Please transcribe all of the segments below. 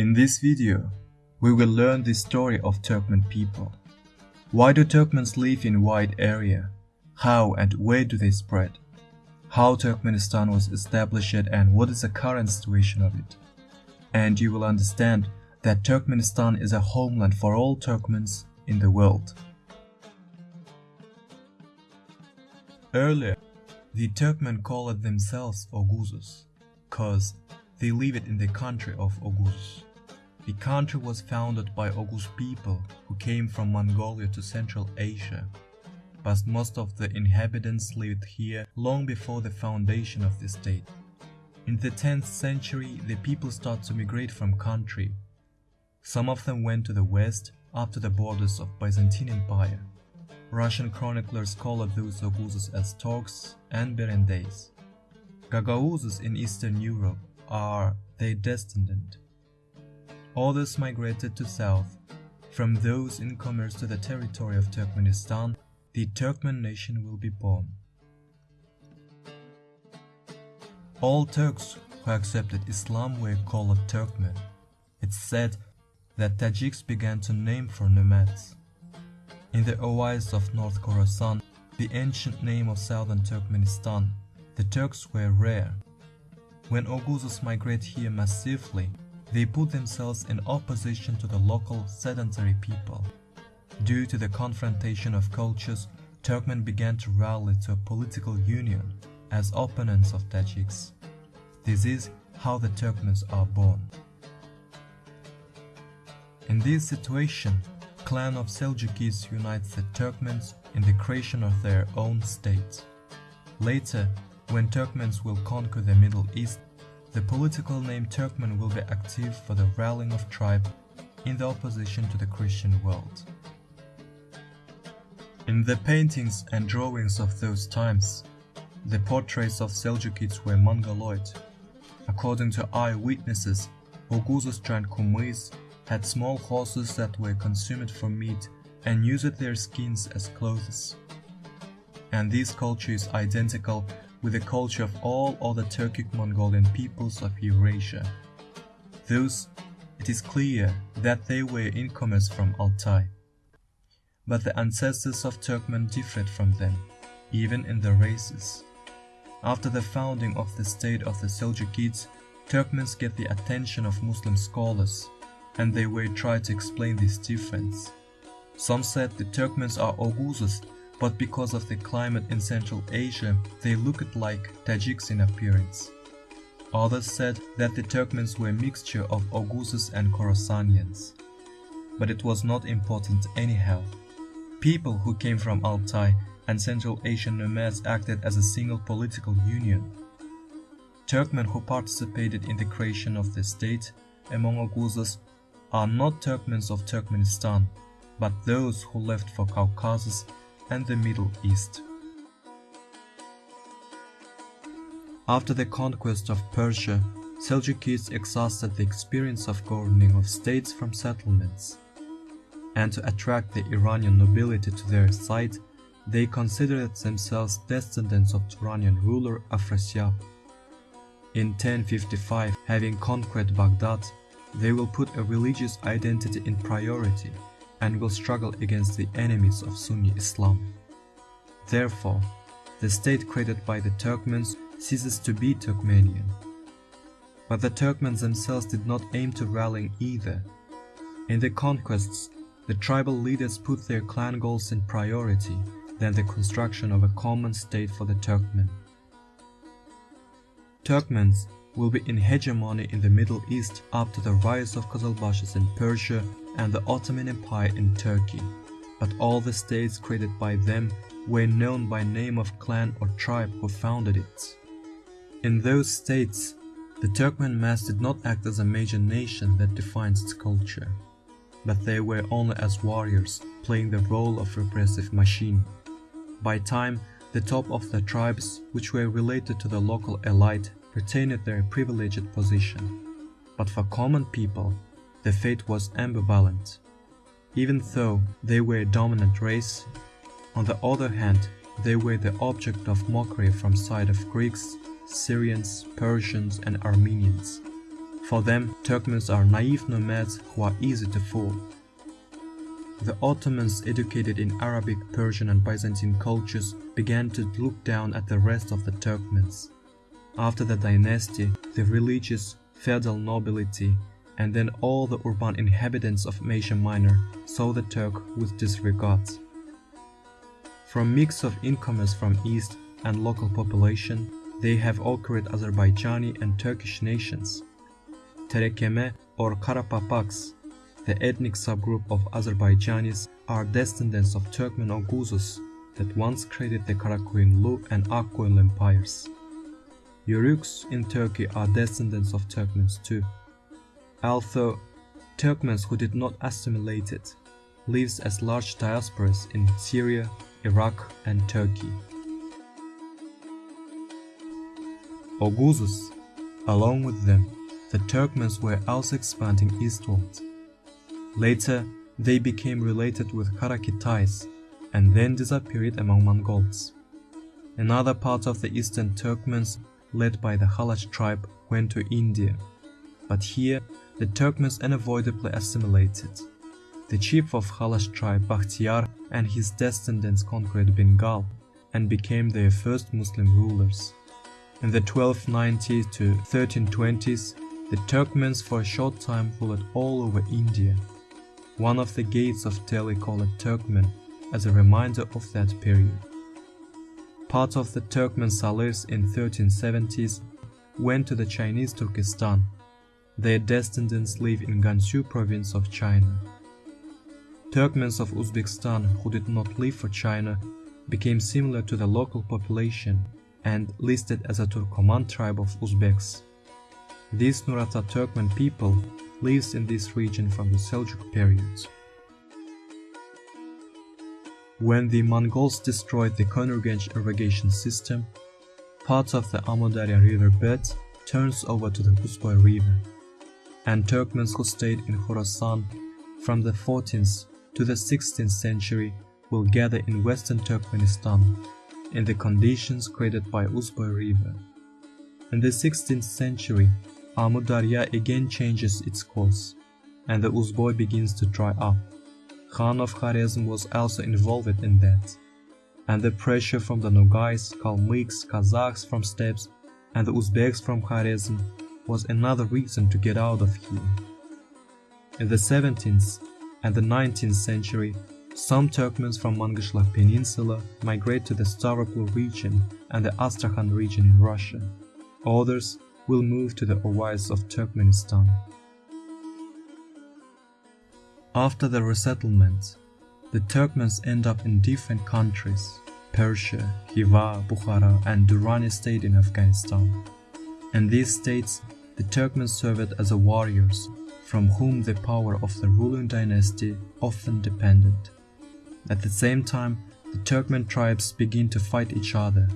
In this video, we will learn the story of Turkmen people. Why do Turkmens live in wide area? How and where do they spread? How Turkmenistan was established and what is the current situation of it? And you will understand that Turkmenistan is a homeland for all Turkmens in the world. Earlier, the Turkmen called themselves Oghuzes, cause they lived in the country of Oghuz. The country was founded by Oghuz people who came from Mongolia to Central Asia, but most of the inhabitants lived here long before the foundation of the state. In the 10th century, the people started to migrate from country. Some of them went to the west, up to the borders of Byzantine Empire. Russian chroniclers call those Oghuzes as Turks and Berendays. Gagauzes in Eastern Europe are their descendant. Others migrated to south. From those in commerce to the territory of Turkmenistan, the Turkmen nation will be born. All Turks who accepted Islam were called Turkmen. It's said that Tajiks began to name for nomads. In the oasis of North Khorasan, the ancient name of southern Turkmenistan, the Turks were rare. When Oghuzes migrate here massively, they put themselves in opposition to the local sedentary people. Due to the confrontation of cultures, Turkmen began to rally to a political union as opponents of Tajiks. This is how the Turkmens are born. In this situation, clan of Seljukids unites the Turkmens in the creation of their own state. Later, when Turkmens will conquer the Middle East, the political name Turkmen will be active for the rallying of tribe in the opposition to the Christian world. In the paintings and drawings of those times, the portraits of Seljukids were Mongoloid. According to eyewitnesses, Oghuzes and Kumis had small horses that were consumed for meat and used their skins as clothes. And this culture is identical with the culture of all other Turkic Mongolian peoples of Eurasia. Thus, it is clear that they were incomers from Altai. But the ancestors of Turkmen differed from them, even in their races. After the founding of the state of the Seljukids, Turkmens get the attention of Muslim scholars, and they were trying to explain this difference. Some said the Turkmens are Oghuzes but because of the climate in Central Asia, they looked like Tajiks in appearance. Others said that the Turkmens were a mixture of Oghuzes and Khorasanians. But it was not important anyhow. People who came from Altai and Central Asian nomads acted as a single political union. Turkmen who participated in the creation of the state among Oghuzes are not Turkmens of Turkmenistan, but those who left for Caucasus and the Middle East. After the conquest of Persia, Seljukids exhausted the experience of governing of states from settlements. And to attract the Iranian nobility to their side, they considered themselves descendants of Turanian ruler Afrasiab. In 1055, having conquered Baghdad, they will put a religious identity in priority and will struggle against the enemies of Sunni Islam. Therefore, the state created by the Turkmens ceases to be Turkmenian. But the Turkmens themselves did not aim to rally either. In the conquests, the tribal leaders put their clan goals in priority than the construction of a common state for the Turkmen. Turkmens will be in hegemony in the Middle East to the rise of Qazilbashis in Persia and the Ottoman Empire in Turkey, but all the states created by them were known by name of clan or tribe who founded it. In those states, the Turkmen mass did not act as a major nation that defines its culture, but they were only as warriors playing the role of repressive machine. By time, the top of the tribes, which were related to the local elite, retained their privileged position. But for common people, the fate was ambivalent. Even though they were a dominant race, on the other hand, they were the object of mockery from side of Greeks, Syrians, Persians and Armenians. For them, Turkmens are naive nomads who are easy to fool. The Ottomans, educated in Arabic, Persian and Byzantine cultures, began to look down at the rest of the Turkmens. After the dynasty, the religious, feudal nobility, and then all the urban inhabitants of Asia Minor saw the Turk with disregard. From mix of incomers from east and local population, they have occurred Azerbaijani and Turkish nations. Terekeme or Karapapaks, the ethnic subgroup of Azerbaijanis, are descendants of Turkmen Oghuzes that once created the Karakoyunlu and Akkoyunlu empires. Yuruks in Turkey are descendants of Turkmens too. Although Turkmens who did not assimilate it lives as large diasporas in Syria, Iraq and Turkey. Oghuzes, along with them, the Turkmens were also expanding eastward. Later, they became related with Karakitay's and then disappeared among Mongols. Another part of the eastern Turkmens, led by the Halach tribe, went to India, but here the Turkmens unavoidably assimilated. The chief of Halach tribe, Bakhtiar, and his descendants conquered Bengal and became their first Muslim rulers. In the 1290s to 1320s, the Turkmens for a short time ruled all over India. One of the gates of Delhi called Turkmen as a reminder of that period. Part of the Turkmen Salirs in 1370s went to the Chinese Turkestan. Their descendants live in Gansu province of China. Turkmens of Uzbekistan who did not live for China became similar to the local population and listed as a Turkoman tribe of Uzbeks. These Nurata Turkmen people lives in this region from the Seljuk period. When the Mongols destroyed the Konurgench irrigation system, parts of the Amudarya river bed turns over to the Uzboy river, and Turkmens who stayed in Khorasan from the 14th to the 16th century will gather in western Turkmenistan in the conditions created by Uzboy river. In the 16th century, Amudarya again changes its course, and the Uzboy begins to dry up. Khan of Kharezm was also involved in that, and the pressure from the Nogais, Kalmyks, Kazakhs from steppes, and the Uzbeks from Kharezm was another reason to get out of here. In the 17th and the 19th century, some Turkmens from Mangyshlak Peninsula migrate to the Stavropol region and the Astrakhan region in Russia. Others will move to the Ovays of Turkmenistan. After the resettlement, the Turkmens end up in different countries Persia, Khiva, Bukhara, and Durrani state in Afghanistan. In these states, the Turkmens served as warriors, from whom the power of the ruling dynasty often depended. At the same time, the Turkmen tribes begin to fight each other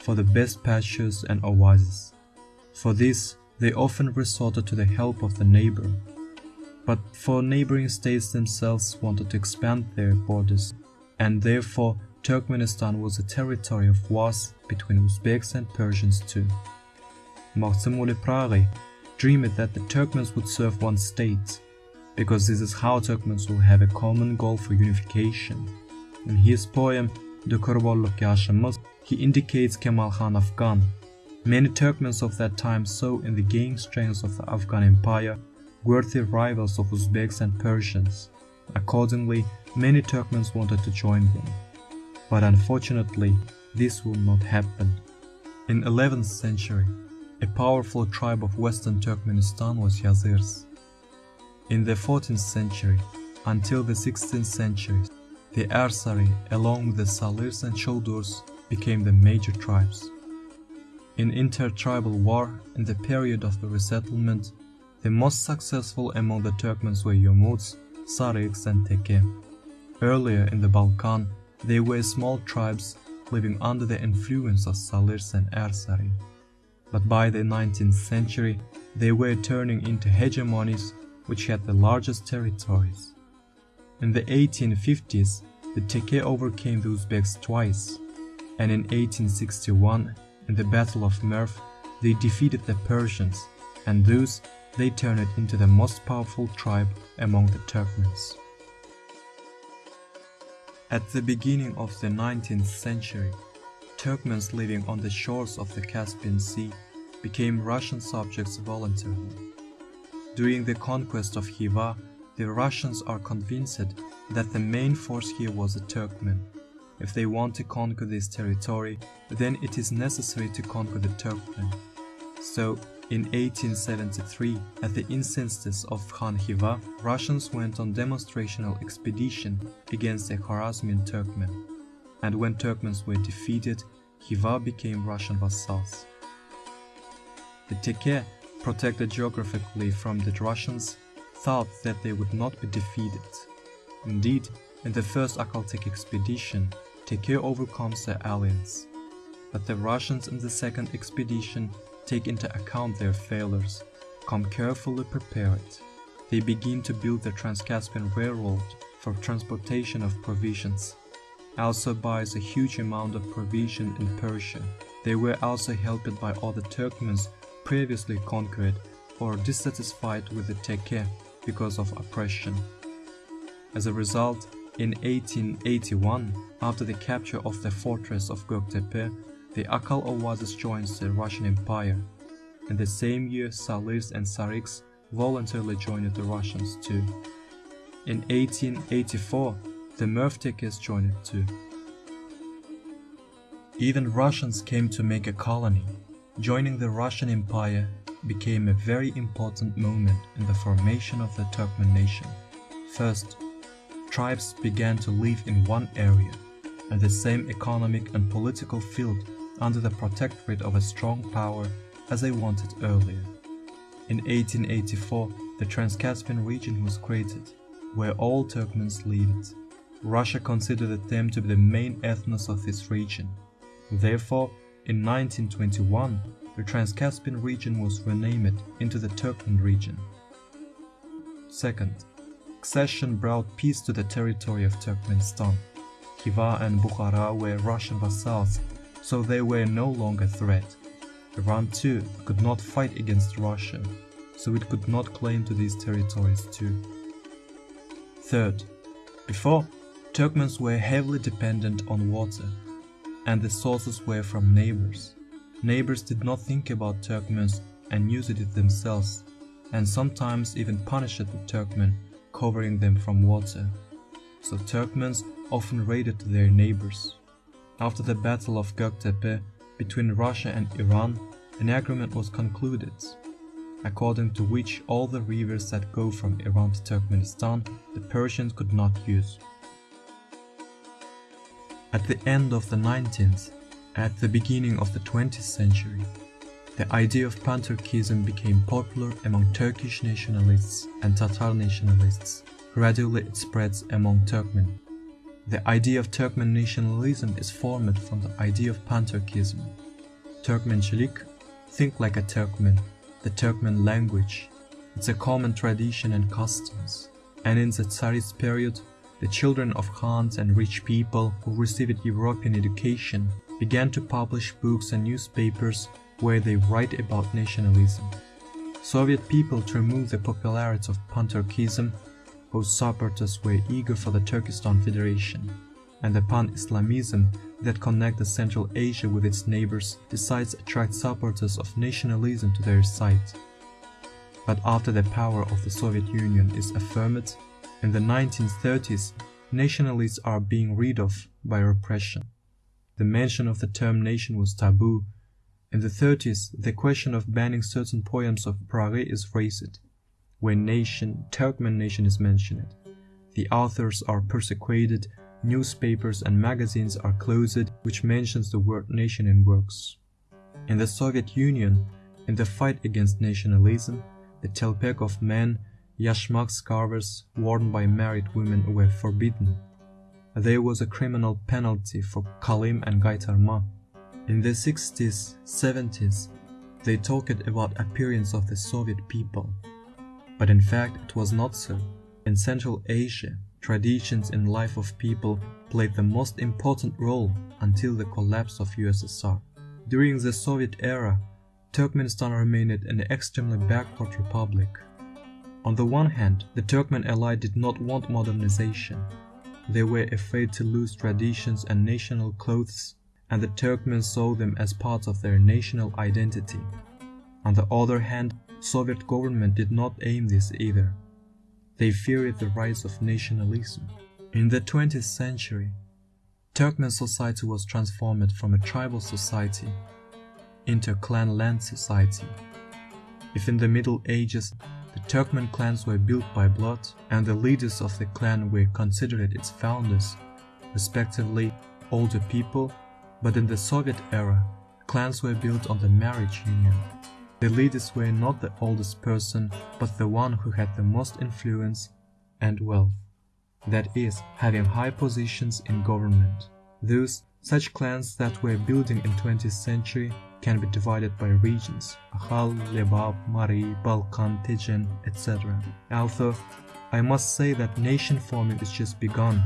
for the best pastures and oases. For this, they often resorted to the help of the neighbor, but for neighboring states themselves wanted to expand their borders, and therefore Turkmenistan was a territory of wars between Uzbeks and Persians too. Magtymguly Pyragy dreamed that the Turkmens would serve one state, because this is how Turkmens will have a common goal for unification. In his poem The Kurbolluk Yaşamız, he indicates Kemal Khan Afghan. Many Turkmens of that time saw in the gaining strength of the Afghan Empire worthy rivals of Uzbeks and Persians. Accordingly, many Turkmens wanted to join them. But unfortunately, this will not happen. In 11th century, a powerful tribe of western Turkmenistan was Yazirs. In the 14th century, until the 16th century, the Ersari, along with the Salirs and Choldurs, became the major tribes. In intertribal war, in the period of the resettlement, the most successful among the Turkmens were Yomuts, Sarıks and Teke. Earlier in the Balkan, they were small tribes living under the influence of Salirs and Ersari. But by the 19th century, they were turning into hegemonies which had the largest territories. In the 1850s, the Teke overcame the Uzbeks twice, and in 1861, in the Battle of Merv, they defeated the Persians, and thus they turned into the most powerful tribe among the Turkmens. At the beginning of the 19th century, Turkmens living on the shores of the Caspian Sea became Russian subjects voluntarily. During the conquest of Khiva, the Russians are convinced that the main force here was the Turkmen. If they want to conquer this territory, then it is necessary to conquer the Turkmen. So, in 1873, at the instances of Khan Khiva, Russians went on demonstrational expedition against the Khwarezmian Turkmen. And when Turkmens were defeated, Khiva became Russian vassals. The Teke, protected geographically from the Russians, thought that they would not be defeated. Indeed, in the first Akhal-Teke expedition, Teke overcomes their alliance. But the Russians in the second expedition take into account their failures, come carefully prepared. They begin to build the Trans-Caspian Railroad for transportation of provisions. Also buys a huge amount of provision in Persia. They were also helped by other Turkmens previously conquered or dissatisfied with the Teke because of oppression. As a result, in 1881, after the capture of the fortress of Göktepe, the Akal Oasis joins the Russian Empire. In the same year, Salis and Sariks voluntarily joined the Russians too. In 1884, the Mervtekes joined too. Even Russians came to make a colony. Joining the Russian Empire became a very important moment in the formation of the Turkmen nation. First, tribes began to live in one area, and the same economic and political field under the protectorate of a strong power as they wanted earlier. In 1884, the Trans-Caspian region was created, where all Turkmens lived. Russia considered them to be the main ethnos of this region. Therefore, in 1921, the Trans-Caspian region was renamed into the Turkmen region. Second, accession brought peace to the territory of Turkmenistan. Khiva and Bukhara were Russian vassals so they were no longer a threat. Iran too could not fight against Russia, so it could not claim to these territories too. Third, before, Turkmens were heavily dependent on water, and the sources were from neighbors. Neighbors did not think about Turkmens and used it themselves, and sometimes even punished the Turkmen, covering them from water. So Turkmens often raided their neighbors. After the Battle of Göktepe between Russia and Iran, an agreement was concluded, according to which all the rivers that go from Iran to Turkmenistan the Persians could not use. At the end of the 19th, at the beginning of the 20th century, the idea of Pan-Turkism became popular among Turkish nationalists and Tatar nationalists. Gradually it spreads among Turkmen. The idea of Turkmen nationalism is formed from the idea of Pan-Turkism. Turkmenchilik, think like a Turkmen, the Turkmen language. It's a common tradition and customs. And in the Tsarist period, the children of Khans and rich people who received European education began to publish books and newspapers where they write about nationalism. Soviet people to remove the popularity of Pan-Turkism whose supporters were eager for the Turkestan Federation, and the pan-Islamism that connected Central Asia with its neighbors decides attract supporters of nationalism to their side. But after the power of the Soviet Union is affirmed, in the 1930s, nationalists are being rid of by repression. The mention of the term nation was taboo. In the 30s, the question of banning certain poems of Pyragy is raised when nation, Turkmen nation is mentioned. The authors are persecuted, newspapers and magazines are closed which mentions the word nation in works. In the Soviet Union, in the fight against nationalism, the telpek of men, yashmak scarves worn by married women were forbidden. There was a criminal penalty for kalim and gaitarma. In the 60s, 70s, they talked about appearance of the Soviet people. But in fact, it was not so. In Central Asia, traditions in life of people played the most important role until the collapse of USSR. During the Soviet era, Turkmenistan remained an extremely backward republic. On the one hand, the Turkmen ally did not want modernization. They were afraid to lose traditions and national clothes, and the Turkmen saw them as parts of their national identity. On the other hand, Soviet government did not aim this either. They feared the rise of nationalism. In the 20th century, Turkmen society was transformed from a tribal society into a clan-land society. If in the Middle Ages the Turkmen clans were built by blood and the leaders of the clan were considered its founders, respectively older people, but in the Soviet era, clans were built on the marriage union. The leaders were not the oldest person, but the one who had the most influence and wealth that is, having high positions in government. Thus, such clans that were building in 20th century can be divided by regions, Ahal, Lebab, Mari, Balkan, Tejen, etc. Although, I must say that nation forming is just begun.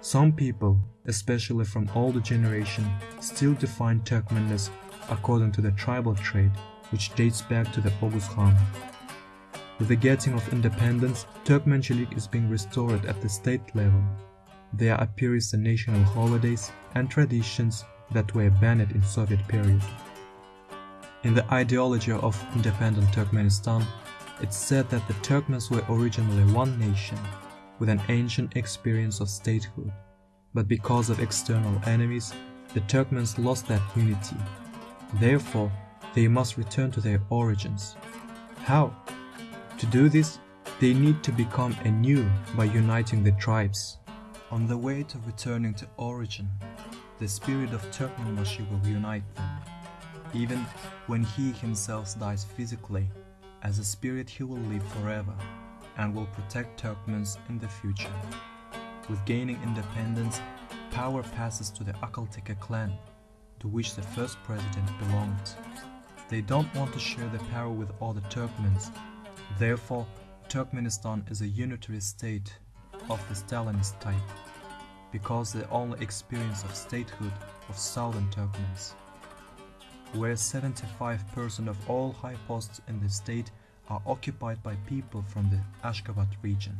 Some people, especially from older generation, still define Turkmenness according to the tribal trade, which dates back to the Oghuz Khan. With the getting of independence, Turkmenchilik is being restored at the state level. There appears the national holidays and traditions that were banned in Soviet period. In the ideology of independent Turkmenistan, it's said that the Turkmens were originally one nation, with an ancient experience of statehood, but because of external enemies, the Turkmens lost that unity. Therefore, they must return to their origins. How? To do this, they need to become anew by uniting the tribes. On the way to returning to origin, the spirit of Turkmenbashi will unite them. Even when he himself dies physically, as a spirit he will live forever and will protect Turkmens in the future. With gaining independence, power passes to the Akalteke clan, to which the first president belonged. They don't want to share the power with other Turkmens Therefore, Turkmenistan is a unitary state of the Stalinist type, because the only experience of statehood of southern Turkmens, where 75% of all high posts in the state are occupied by people from the Ashgabat region.